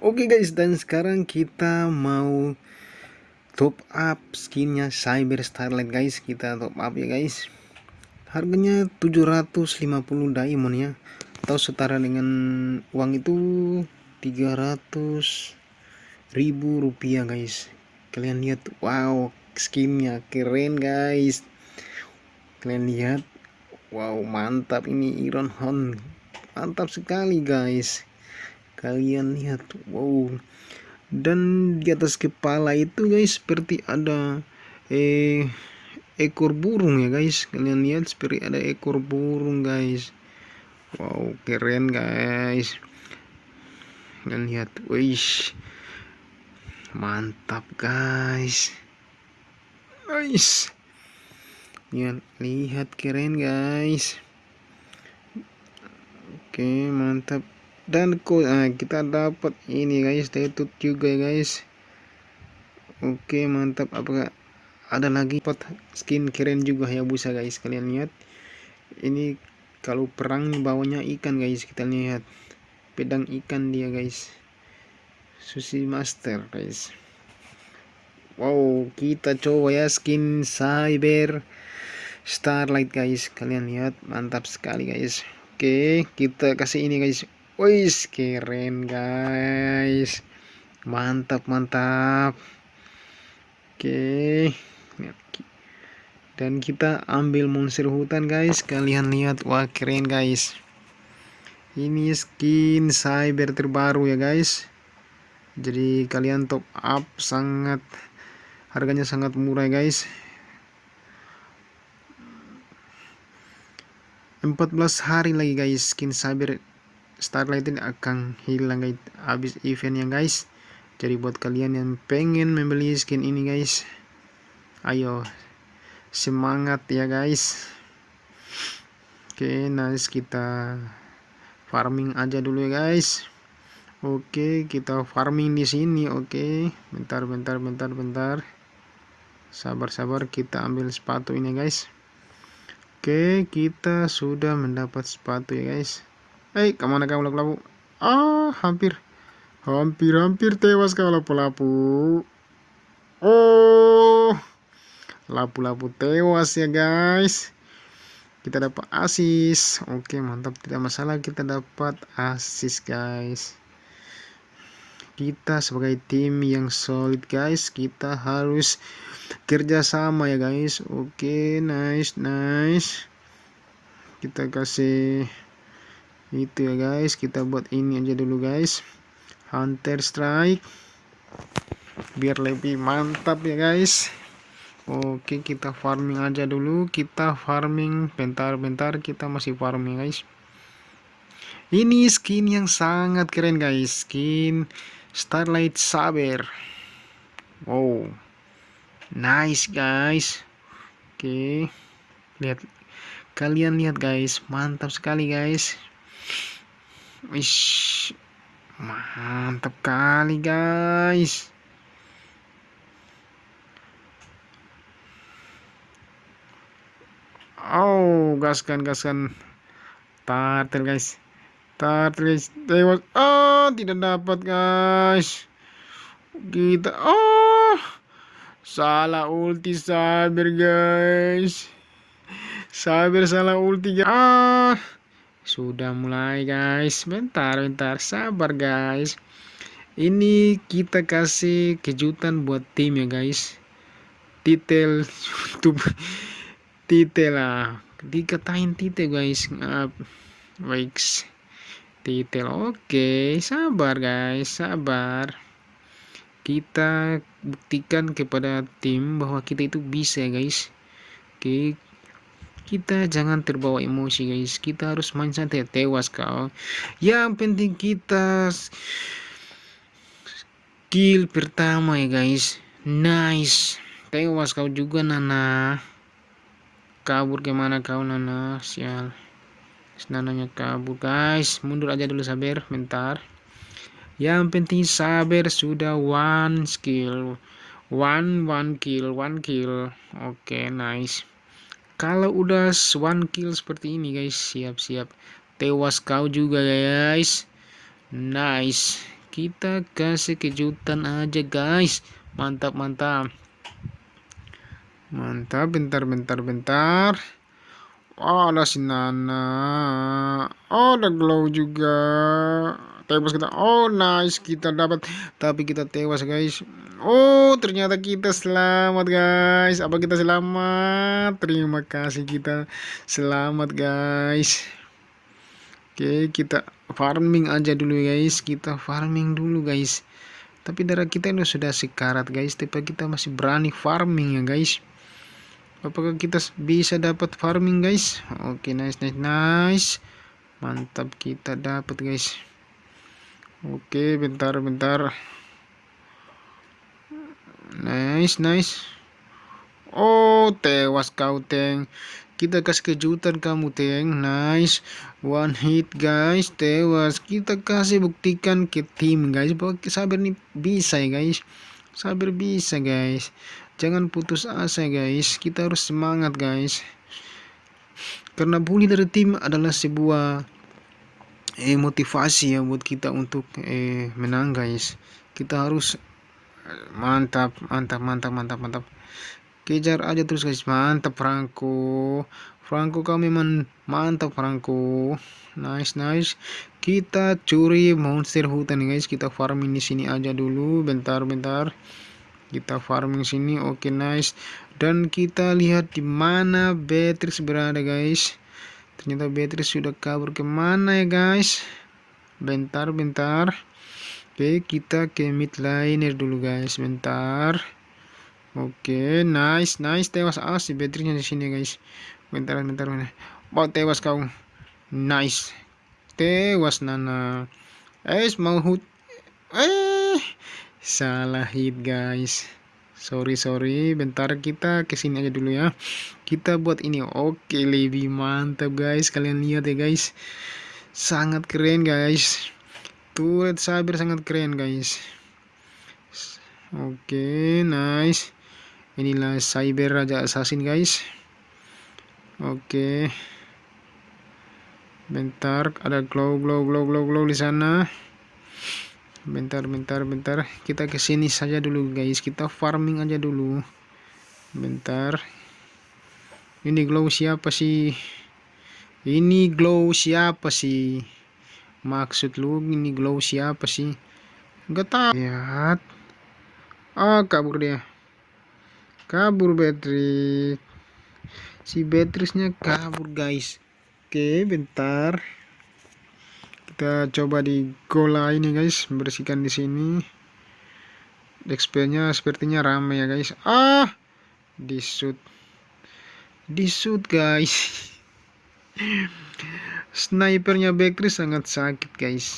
Oke guys, dan sekarang kita mau top up skinnya Cyber Starlight guys. Kita top up ya guys. Harganya 750 diamond ya. Atau setara dengan uang itu 300 ribu rupiah guys. Kalian lihat, wow, skinnya keren guys. Kalian lihat, wow, mantap ini Iron Horn. Mantap sekali guys. Kalian lihat wow. Dan di atas kepala itu guys seperti ada eh ekor burung ya guys. Kalian lihat seperti ada ekor burung guys. Wow keren guys. Kalian lihat wish mantap guys. Guys lihat lihat keren guys. Oke mantap. Dan nah, kita dapat ini guys tetut juga guys. Oke mantap. Apakah ada lagi pot skin keren juga ya busa guys kalian lihat? Ini kalau perang bawahnya ikan guys kita lihat. Pedang ikan dia guys. Sushi master guys. Wow kita coba ya skin cyber starlight guys. Kalian lihat mantap sekali guys. Oke kita kasih ini guys. Wis keren guys. Mantap mantap. Oke dan kita ambil monster hutan guys. Kalian lihat wah keren guys. Ini skin cyber terbaru ya guys. Jadi kalian top up sangat harganya sangat murah guys 14 hari lagi guys. Skin cyber Starlight ini akan hilang guys. Habis eventnya guys. Jadi buat kalian yang pengen membeli skin ini guys ayo semangat ya guys. Oke nice. Kita farming aja dulu ya guys. Oke kita farming di sini. Oke bentar bentar bentar bentar. Sabar sabar kita ambil sepatu ini guys oke kita sudah mendapat sepatu ya guys Hei, ke mana kau lapu-lapu? Ah, hampir. Hampir-hampir tewas kau lapu-lapu. Oh, lapu-lapu tewas ya guys. Kita dapat asis. Oke, mantap. Tidak masalah kita dapat asis guys. Kita sebagai tim yang solid guys, kita harus kerjasama ya guys. Oke, nice, nice. Kita kasih itu ya guys. Kita buat ini aja dulu guys. Hunter strike. Biar lebih mantap ya guys. Oke kita farming aja dulu. Kita farming bentar-bentar. Kita masih farming guys. Ini skin yang sangat keren guys. Skin starlight saber. Wow. Nice guys. Oke. Lihat. Kalian lihat guys. Mantap sekali guys. Wish, mantap kali guys. Oh, gaskan gaskan. Tartel guys. Tartel guys. Tewas. Oh, tidak dapat guys. Kita oh salah ulti sabar guys. Sabar salah ulti. Ah sudah mulai guys bentar bentar sabar guys ini kita kasih kejutan buat tim ya guys titel YouTube titel lah dikatain titel guys uh, baik titel. Oke sabar guys sabar. Kita buktikan kepada tim bahwa kita itu bisa guys. Oke kita jangan terbawa emosi guys. Kita harus main santai tewas kau. Yang penting kita kill pertama ya guys. Nice. Tewas kau juga Nana. Kabur ke mana kau Nana? Sial Nananya kabur guys mundur aja dulu sabar bentar. Yang penting sabar sudah one skill. One one kill one kill. Oke okay, nice. Kalau udah one kill seperti ini guys siap-siap tewas kau juga guys. Nice. Kita kasih kejutan aja guys. Mantap mantap. Mantap bentar bentar bentar oh ada si Nana. Oh ada glow juga. Tewas kita. Oh nice. Kita dapat. Tapi kita tewas guys. Oh ternyata kita selamat guys. Apa kita selamat? Terima kasih kita selamat guys. Oke kita farming aja dulu guys. Kita farming dulu guys. Tapi darah kita ini sudah sekarat guys. Tapi kita masih berani farming ya guys apakah kita bisa dapat farming guys? Oke nice nice nice. Mantap kita dapat guys. Oke bentar bentar. Nice nice. Oh tewas kau teng. Kita kasih kejutan kamu teng. Nice. One hit guys. Tewas. Kita kasih buktikan ke tim guys. Bahwa sabar nih. Bisa ya guys? Sabar bisa guys jangan putus asa guys. Kita harus semangat guys. Karena bully dari tim adalah sebuah eh, motivasi ya buat kita untuk eh, menang guys. Kita harus eh, mantap mantap mantap mantap mantap. Kejar aja terus guys. Mantap Franco. Franco kau memang mantap Franco. Nice nice. Kita curi monster hutan guys. Kita farming di sini aja dulu. Bentar bentar kita farming sini oke okay, nice dan kita lihat di mana Beatrix berada guys ternyata Beatrix sudah kabur ke mana ya guys bentar bentar oke okay, kita ke mid liner dulu guys bentar Oke, nice, nice tewas ah si Beatrixnya di sini guys. Bentar, bentar, bentar. Oh, tewas kau. Nice. Tewas Nana. Eh, mau hut. Eh, salah hit guys. Sorry, sorry. Bentar kita ke sini aja dulu ya. Kita buat ini. Oke, lebih mantap guys. Kalian lihat ya guys. Sangat keren guys. Turret sabar sangat keren guys. Oke, nice inilah cyber raja assassin guys oke bentar ada glow glow glow glow glow di sana bentar bentar bentar. Kita ke sini saja dulu guys. Kita farming aja dulu. Bentar. Ini glow siapa sih? Ini glow siapa sih? Maksud lu ini glow siapa sih? Enggak tahu. Lihat. Ah kabur dia. Kabur Beatrix si Beatrixnya kabur guys. Oke bentar kita coba di gola ini guys. Bersihkan di sini. XP nya sepertinya rame ya guys. Ah! Di shoot. Di shoot guys. Snipernya Beatrix sangat sakit guys.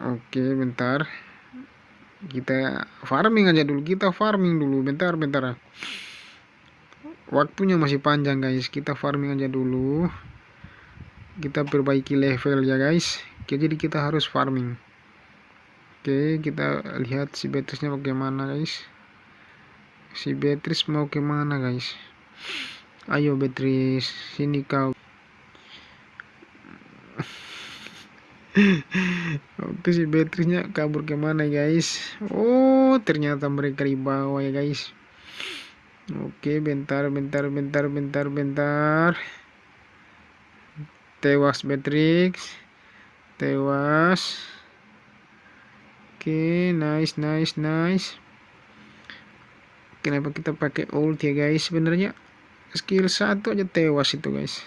Oke bentar. Kita farming aja dulu. Kita farming dulu. Bentar bentar waktunya masih panjang guys. Kita farming aja dulu. Kita perbaiki level ya guys. Jadi kita harus farming. Oke kita lihat si Beatrice bagaimana guys. Si Beatrice mau ke mana guys? Ayo Beatrice. Sini kau. Oke si Beatrice kabur ke mana guys? Oh ternyata mereka di bawah ya guys Oke bentar bentar bentar bentar bentar Tewas Beatrix Tewas Oke nice nice nice Kenapa kita pakai ult ya guys sebenarnya skill satu aja tewas itu guys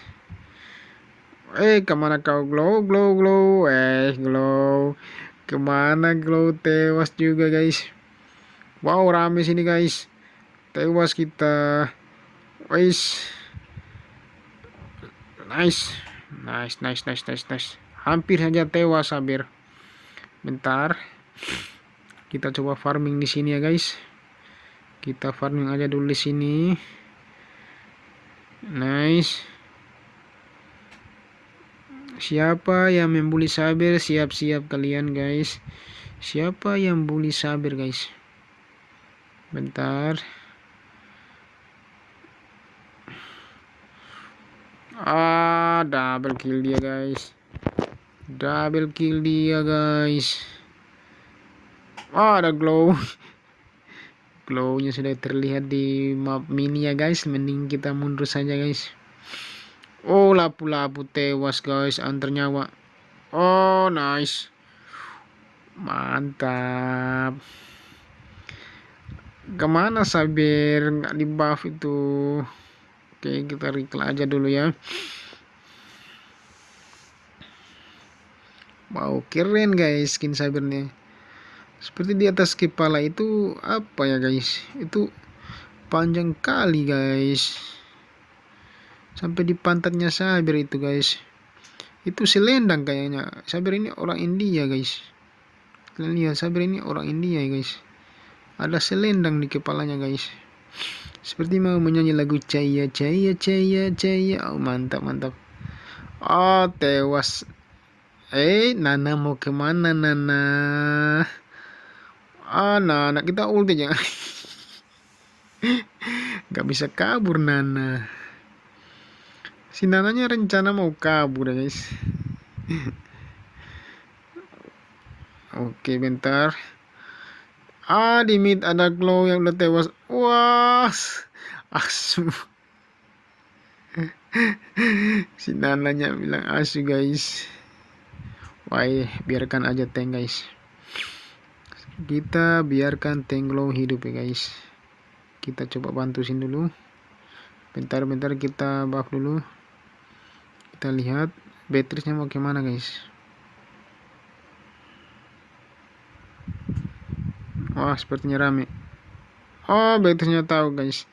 Eh, ke mana kau glow, glow, glow? Eh, glow. Ke mana glow tewas juga guys. Wow, rame sini guys. Tewas kita. Wais. Nice. Nice, nice, nice, nice, nice. Hampir saja tewas, Sabir. Bentar. Kita coba farming di sini ya guys. Kita farming aja dulu di sini. Nice. Siapa yang membuli Sabir? Siap-siap kalian guys. Siapa yang bully Sabir guys? bentar ah double kill dia guys. Double kill dia guys. Ah ada glow. Glownya sudah terlihat di map mini ya guys. Mending kita mundur saja guys. Oh lapu-lapu tewas guys. Antar nyawa. Oh nice. Mantap. Ke mana sabir nggak di buff itu oke kita recall aja dulu ya. Wow keren guys skin sabirnya seperti di atas kepala itu apa ya guys? Itu panjang kali guys. Sampai di pantatnya sabir itu guys. Itu selendang kayaknya. Sabir ini orang India guys. Kalian lihat sabir ini orang India ya guys. Ada selendang di kepalanya guys seperti mau menyanyi lagu caya caya caya caya. Oh mantap mantap. Oh tewas. Eh Nana mau ke mana Nana? Ah Nana kita ulti jangan nggak bisa kabur Nana. Si Nananya rencana mau kabur ya guys. Oke bentar Ah, di mid ada glow yang udah tewas. Wah, asu. si Nananya bilang asu guys. Wah, biarkan aja tank guys. Kita biarkan tank glow hidup ya guys. Kita coba bantu sini dulu. Bentar-bentar kita buff dulu. Kita lihat Beatrice-nya mau ke mana guys. Wah, sepertinya rame. Oh, Betisnya tahu, guys.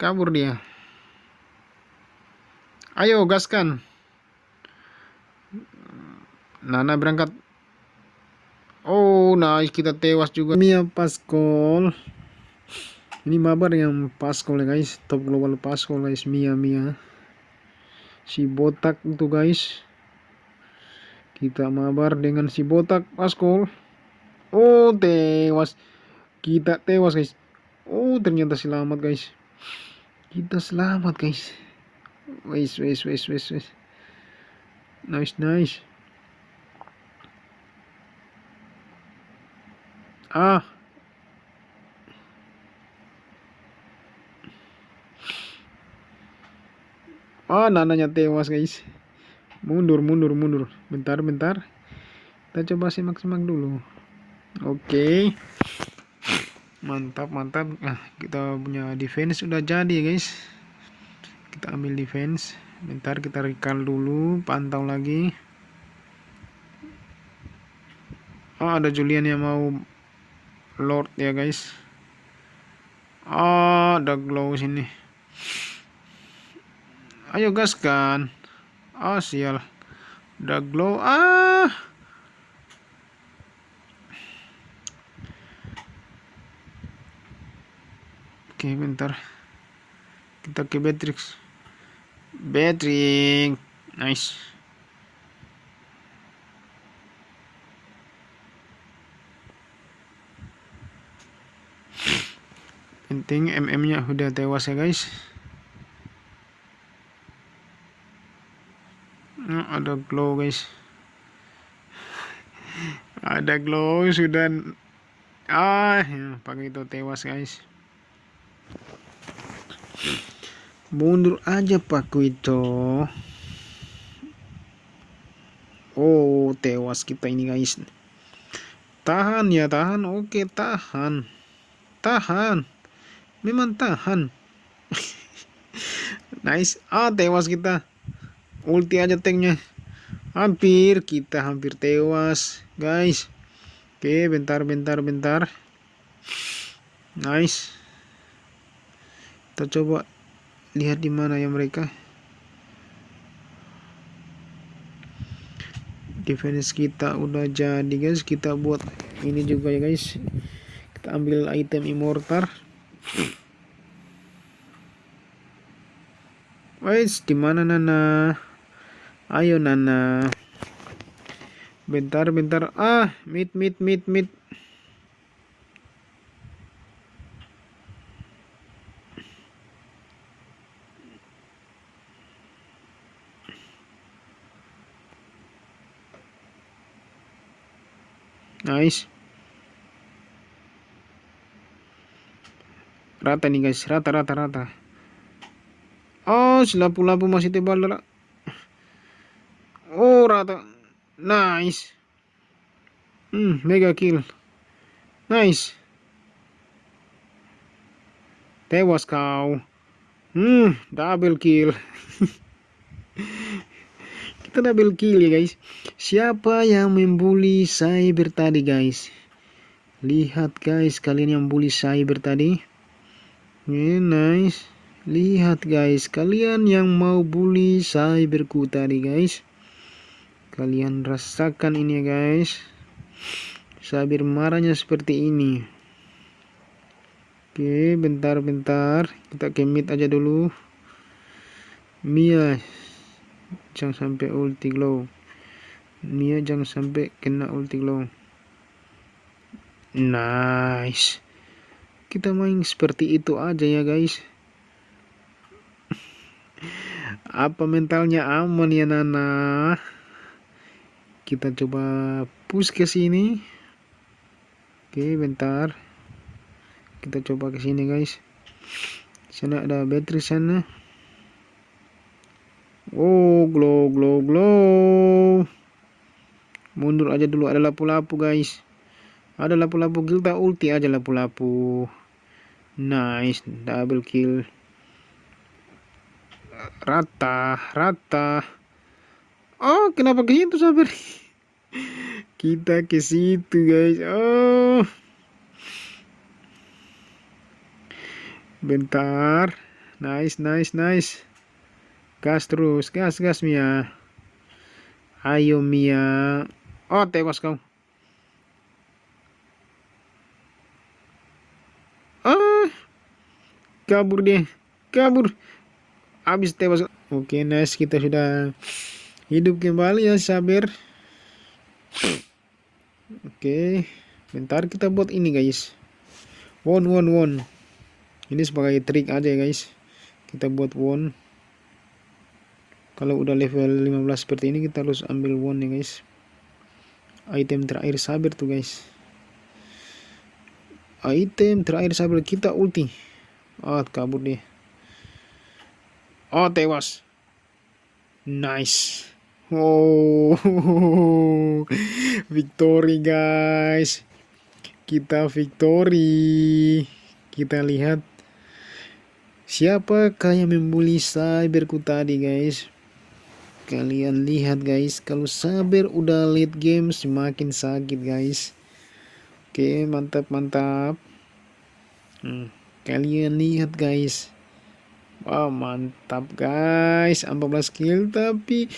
Kabur dia. Ayo, gaskan. Nana berangkat. Oh, nice. Kita tewas juga. Mia Pascal. Ini mabar yang Pascal ya, guys. Top global Pascal, guys. Mia, Mia. Si botak itu, guys. Kita mabar dengan si botak Pascal. Oh, tewas kita tewas guys oh ternyata selamat guys kita selamat guys wes wes wes wes wes nice nice ah Ah, nananya tewas guys. Mundur, mundur, mundur. Bentar, bentar. Kita coba simak-simak dulu. Oke. Mantap mantap. Nah kita punya defense sudah jadi guys. Kita ambil defense. Bentar kita recall dulu pantau lagi. Oh ada Julian yang mau Lord ya guys. Oh ada glow sini. Ayo gas kan? Oh sial. Ada glow. Ah Oke, bentar. Kita ke Beatrix. Beatrix. Nice. Penting MM-nya udah tewas ya, guys. Nah, ada glow, guys. ada glow sudah ah ya, pakai itu tewas guys mundur aja Pak Kuito oh tewas kita ini guys. Tahan ya tahan. Oke tahan. Tahan. Memang tahan. Nice. Ah tewas kita. Ulti aja tanknya. Hampir kita hampir tewas guys. Oke bentar bentar bentar. Nice kita coba lihat di mana ya mereka. Defense kita udah jadi guys. Kita buat ini juga ya guys. Kita ambil item immortal. Guys di mana Nana? Ayo Nana. Bentar bentar. Ah mit mit mit mit nice rata nih guys. Rata rata rata. Oh si lampu-lampu masih tebal lah oh rata. Nice. Hmm mega kill. Nice. Tewas kau. Hmm double kill kita double kill ya guys siapa yang membuli cyber tadi guys lihat guys kalian yang bully cyber tadi nice. Lihat guys, kalian yang mau bully cyberku tadi guys. Kalian rasakan ini ya guys. Sabir marahnya seperti ini. Oke, bentar-bentar. Kita kemit aja dulu. Mia, jangan sampai ulti glow. Mia jangan sampai kena ulti glow. Nice. Kita main seperti itu aja ya guys. Apa mentalnya aman ya Nana? Kita coba push ke sini. Oke bentar. Kita coba ke sini guys. Sana ada battery sana oh glow glow glow mundur aja dulu ada lapu-lapu guys ada lapu-lapu gilta ulti aja lapu-lapu Nice, double kill. Rata, rata. Oh, kenapa ke situ sabar? Kita ke situ, guys. Oh. Bentar. Nice, nice, nice. Gas terus, gas, gas Mia. Ayo Mia. Oh, tewas kau. kabur dia kabur. Habis tewas. Oke nice kita sudah hidup kembali ya sabar oke bentar kita buat ini guys. One one one ini sebagai trik aja guys. Kita buat one kalau udah level 15 seperti ini kita harus ambil one ya guys item terakhir sabar tuh guys item terakhir sabar kita ulti Oh, kabur dia. Oh, tewas. Nice. Oh, victory guys. Kita victory. Kita lihat siapakah yang membuli cyberku tadi guys. Kalian lihat guys, kalau saber udah late game semakin sakit guys. Oke, mantap mantap. Hmm. Kalian lihat guys. Wow, mantap guys. 14 kill tapi